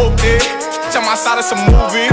whooped it. Tell my side it's a movie.